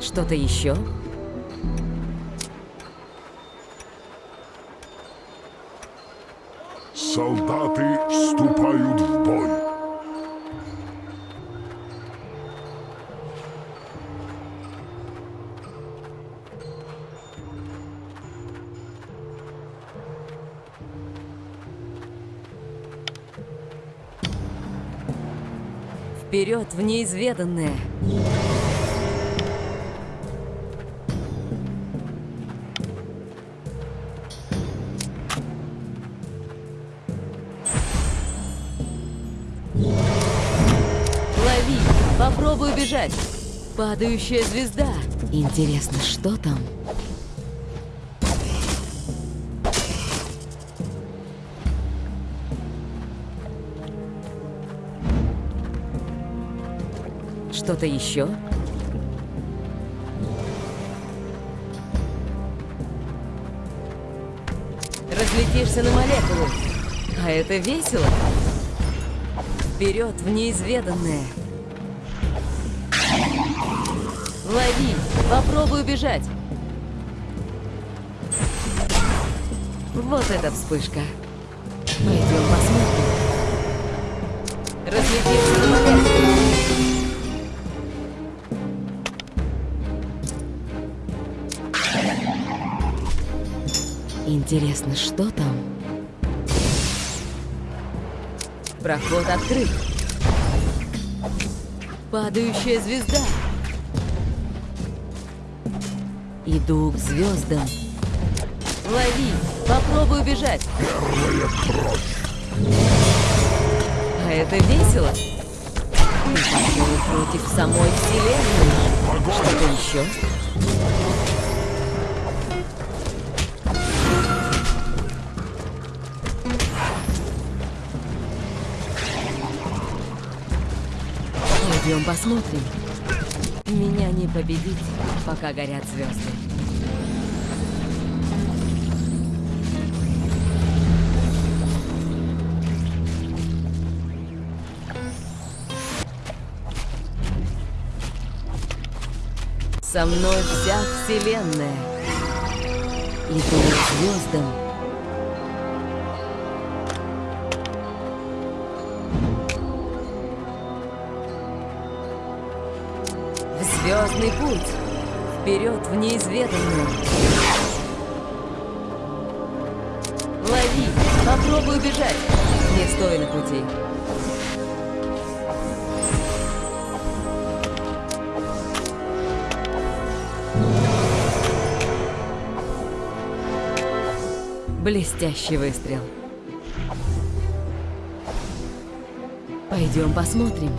Что-то еще? Солдаты вступают в бой. Вперед в неизведанное! Попробуй убежать! Падающая звезда! Интересно, что там? Что-то еще? Разлетишься на молекулы. А это весело. Вперед в неизведанное. Лови! Попробуй убежать! Вот эта вспышка. Пойдем посмотрим. Разлетишься на. Интересно, что там? Проход открыт. Падающая звезда. Иду к звездам. Лови! Попробуй убежать. Первая кровь. А это весело. Ты пошел против самой Вселенной. Что-то еще? Пойдем посмотрим. Меня не победить, пока горят звезды. Со мной вся вселенная. Иду к звездам. Звездный путь. Вперед в неизведанное. Лови! Попробуй убежать. Не стой на пути. Блестящий выстрел. Пойдем посмотрим.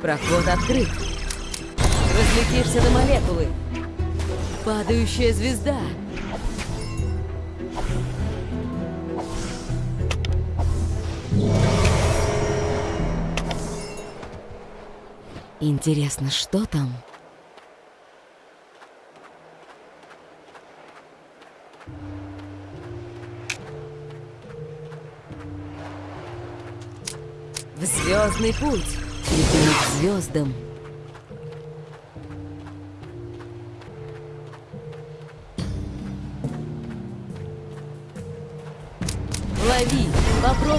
Проход открыт. Разлетишься на молекулы. Падающая звезда. Интересно, что там? В звездный путь. Иду к звездам.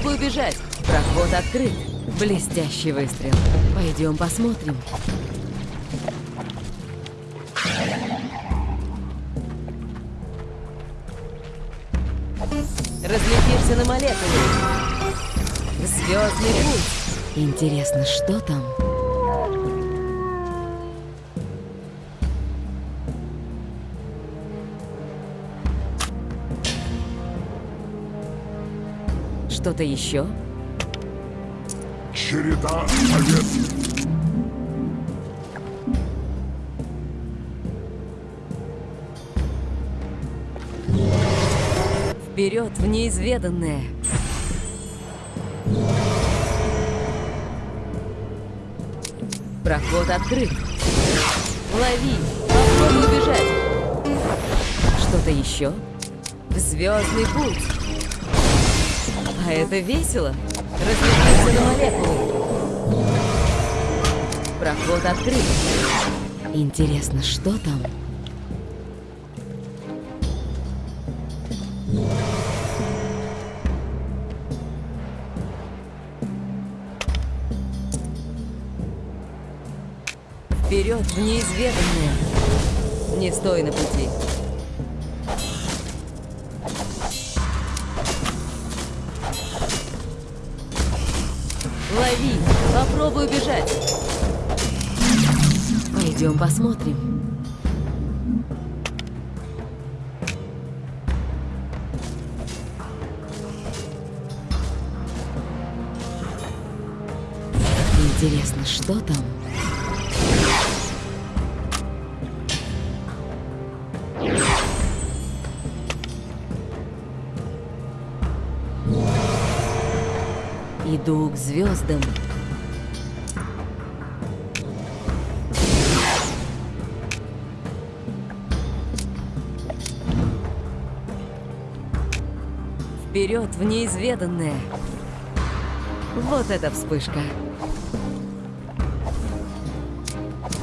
Попробуй убежать! Проход открыт. Блестящий выстрел. Пойдем посмотрим. Разлетишься на молекулы. Звездный путь. Интересно, что там? Что-то еще? Череда побед. Вперед в неизведанное. Проход открыт. Лови! Попробуй убежать. Что-то еще? В звездный путь. А это весело. Разлетиться на молекулы. Проход открыт. Интересно, что там? Вперед в неизведанное. Не стой на пути. Лови! Попробуй убежать! Пойдем посмотрим. Интересно, что там? Иду к звездам. Вперед в неизведанное. Вот эта вспышка.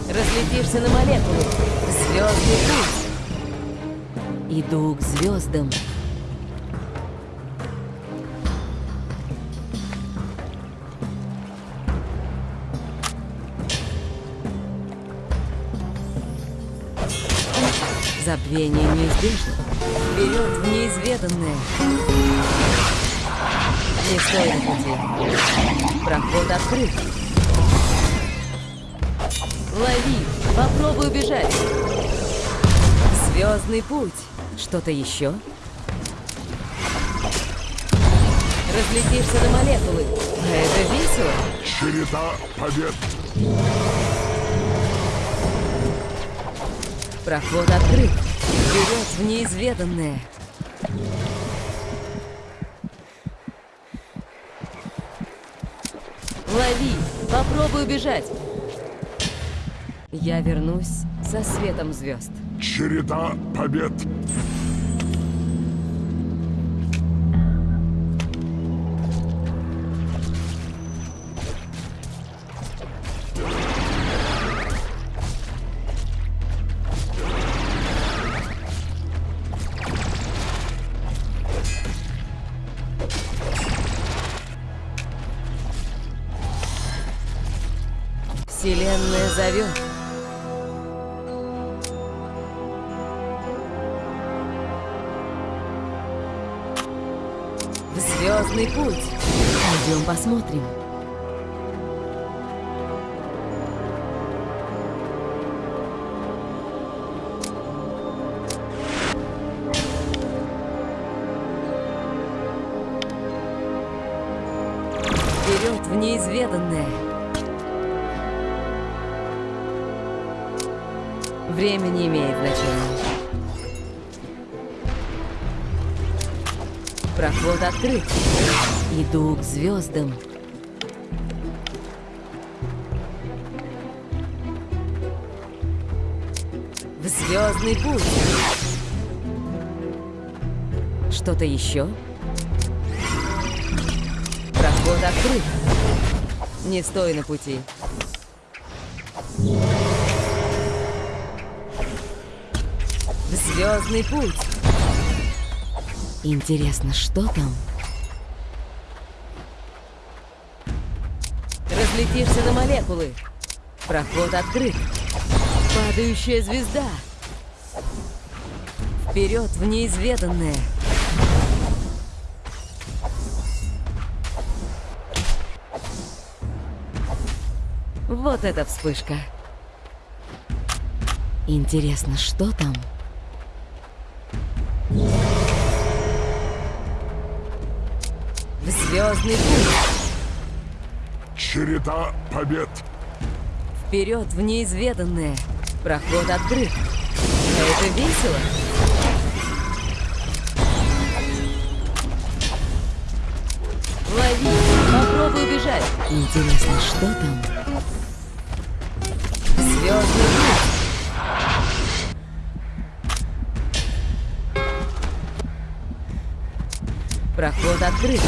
Разлетишься на молекулы. Звездный путь. Иду к звездам. Забвение неизбежно. Вперед в неизведанное. Не стой на пути. Проход открыт. Лови! Попробуй убежать. Звездный путь. Что-то еще? Разлетишься на молекулы. А это весело. Череда побед. Проход открыт. Вперед в неизведанное. Лови! Попробуй убежать. Я вернусь со светом звезд. Череда побед. Вселенная зовет. В звездный путь. Пойдем посмотрим. Время не имеет значения. Проход открыт. Иду к звездам. В звездный путь. Что-то еще? Проход открыт. Не стой на пути. Звездный путь. Интересно, что там? Разлетишься на молекулы. Проход открыт. Падающая звезда. Вперед в неизведанное. Вот эта вспышка. Интересно, что там? Звездный путь. Череда побед. Вперед в неизведанное. Проход открыт. А это весело. Лови! Попробуй убежать. Интересно, что там? Звездный путь. Проход открыт.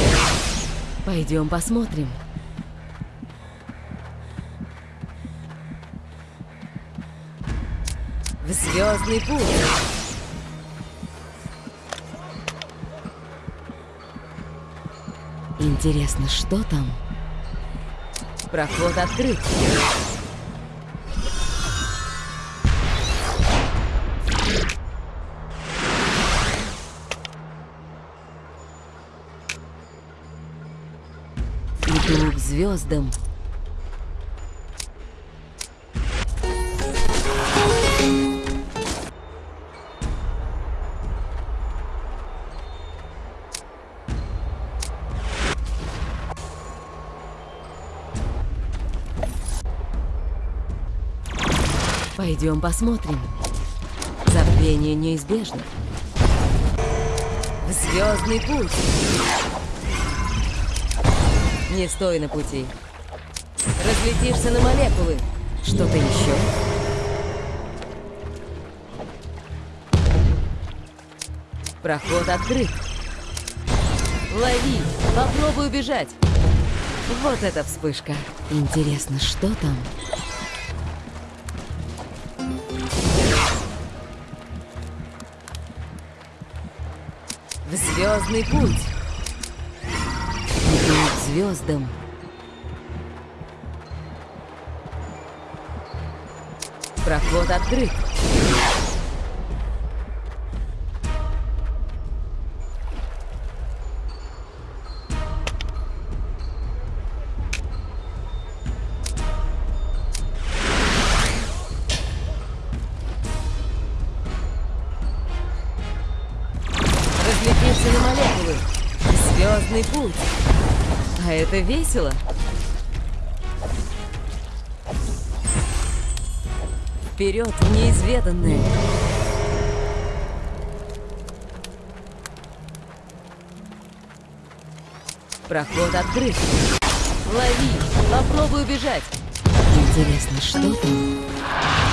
Пойдем посмотрим. В звездный путь. Интересно, что там? Проход открыт. Звездам. Пойдем посмотрим. Забвение неизбежно. Звездный путь. Не стой на пути. Разлетишься на молекулы. Что-то еще? Проход открыт. Лови! Попробуй убежать. Вот эта вспышка. Интересно, что там? В звездный путь. Звездам. Проход открыт. Разлетишься на молекулы. Звездный путь. А это весело. Вперед в неизведанное. Проход открыт. Лови! Попробуй убежать. Интересно, что там?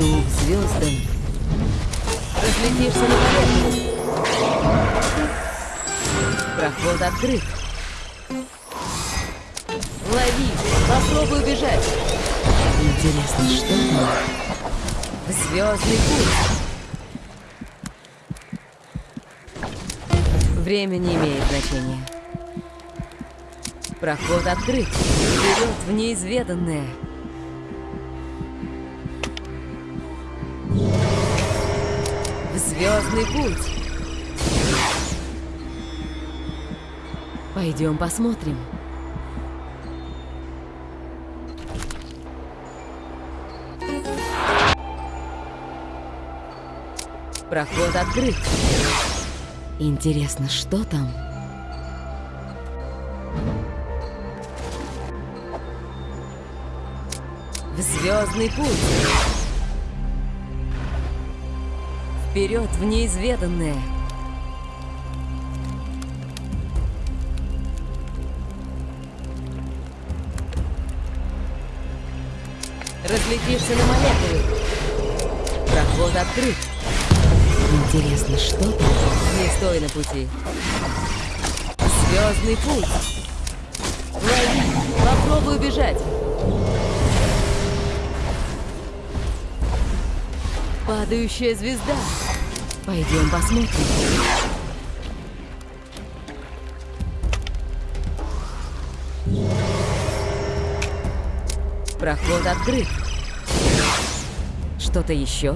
Иду к звездам. Разлетишься на молекулы. Проход открыт. Лови! Попробуй убежать. Интересно, что там? Звездный путь. Время не имеет значения. Проход открыт. Вперед в неизведанное. Звездный путь. Пойдем посмотрим. Проход открыт. Интересно, что там? В звездный путь. Вперед в неизведанное. Разлетишься на молекулы. Проход открыт. Интересно, что там? Не стой на пути. Звездный путь. Лови! Попробуй убежать. Падающая звезда. Пойдем посмотрим. Проход открыт. Что-то еще?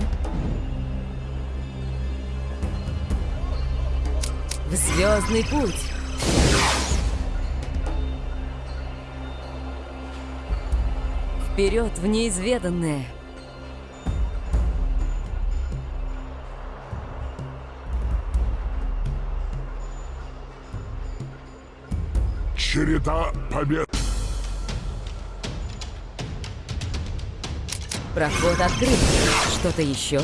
В звездный путь. Вперед в неизведанное. Череда побед. Проход открыт. Что-то еще?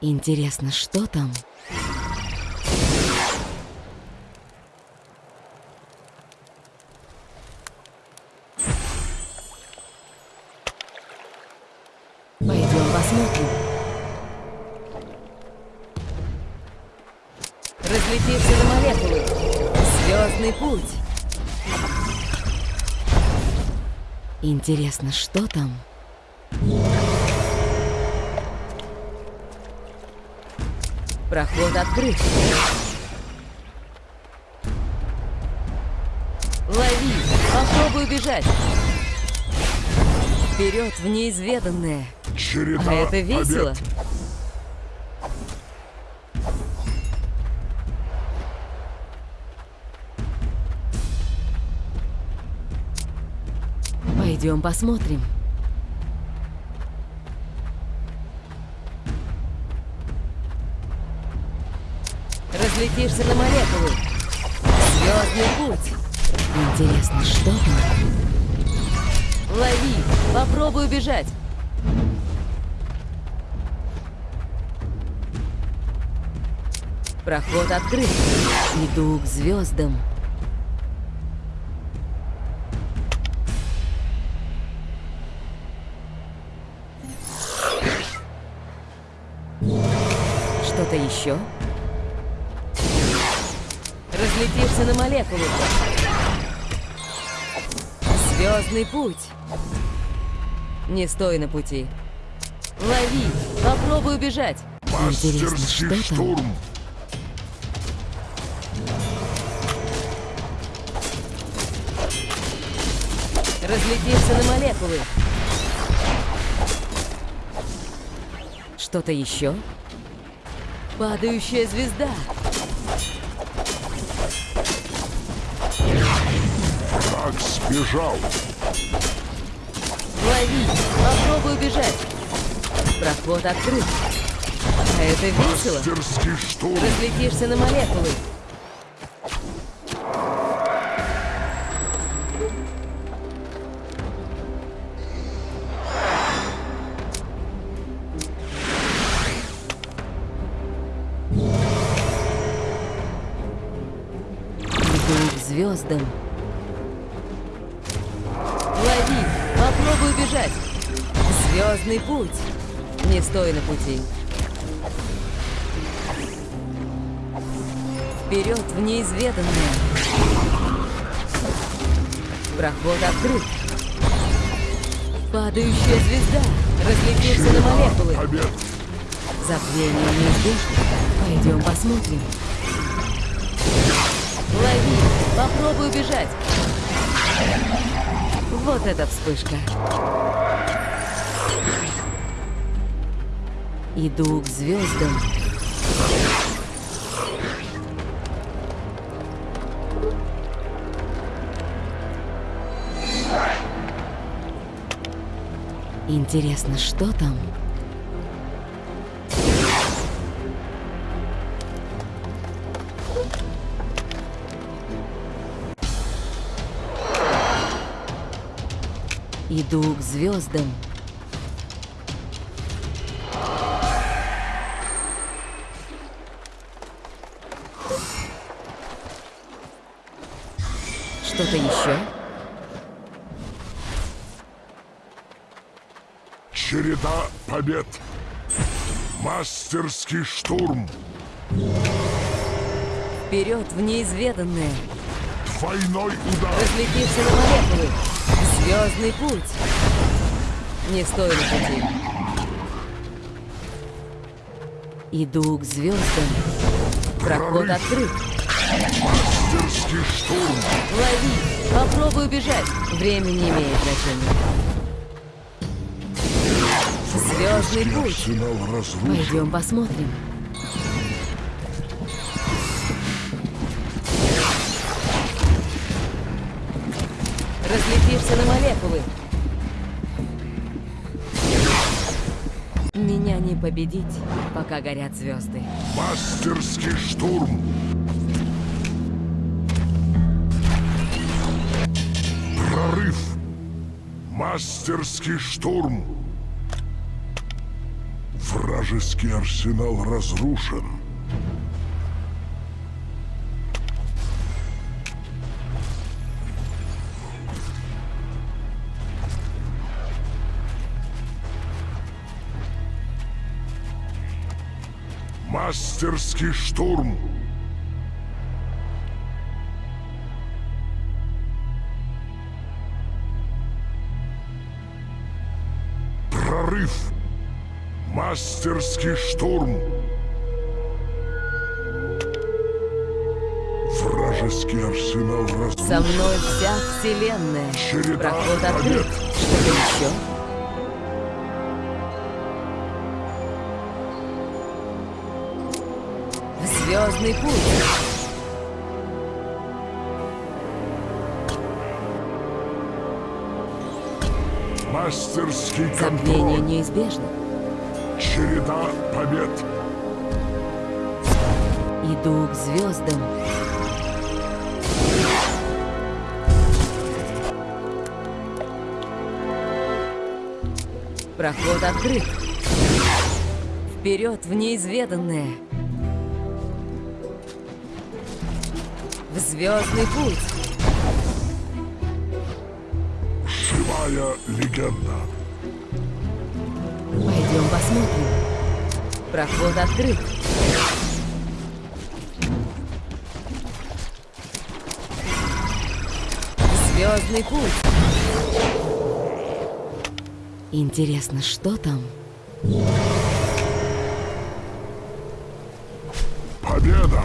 Интересно, что там? Пойдем посмотрим. Разлетишься на молекулы. Звездный путь. Интересно, что там? Проход открыт. Лови! Попробуй убежать! Вперед в неизведанное! Череда А это весело! побед. Пойдем посмотрим. Разлетишься на молекулы. Звездный путь. Интересно, что там? Лови! Попробуй убежать! Проход открыт. Иду к звездам. Что-то еще? Разлетишься на молекулы. Звездный путь. Не стой на пути. Лови! Попробуй убежать. Интересно, Мастерский что там? Штурм. Разлетишься на молекулы. Что-то еще? Падающая звезда. Враг сбежал. Лови! Попробуй убежать. Проход открыт. А это весело. Разлетишься на молекулы. Пути. Вперед в неизведанное. Проход открыт. Падающая звезда. Разлетится на молекулы. Забвение неизбежно. Пойдем посмотрим. Лови! Попробуй убежать. Вот эта вспышка. Иду к звездам. Интересно, что там? Иду к звездам. Что-то еще? Череда побед. Мастерский штурм. Вперед в неизведанное. Двойной удар. Разлетишься на молекулы. Звездный путь. Не стой на пути. Иду к звездам. Проход открыт. Мастерский штурм. Лови! Попробуй убежать. Время не имеет значения. Звездный путь. Пойдем посмотрим. Разлетишься на молекулы. Меня не победить, пока горят звезды. Мастерский штурм. Мастерский штурм! Вражеский арсенал разрушен. Мастерский штурм! Прорыв. Мастерский штурм. Вражеский арсенал разрушен. Со мной вся вселенная. Череда Проход открыт. Что-то еще? Звездный путь. Мастерский Забвение контроль. неизбежно. Череда побед. Иду к звездам. Проход открыт. Вперед в неизведанное. В звездный путь. Живая легенда. Пойдем посмотрим. Проход открыт. Звездный путь. Интересно, что там? Победа!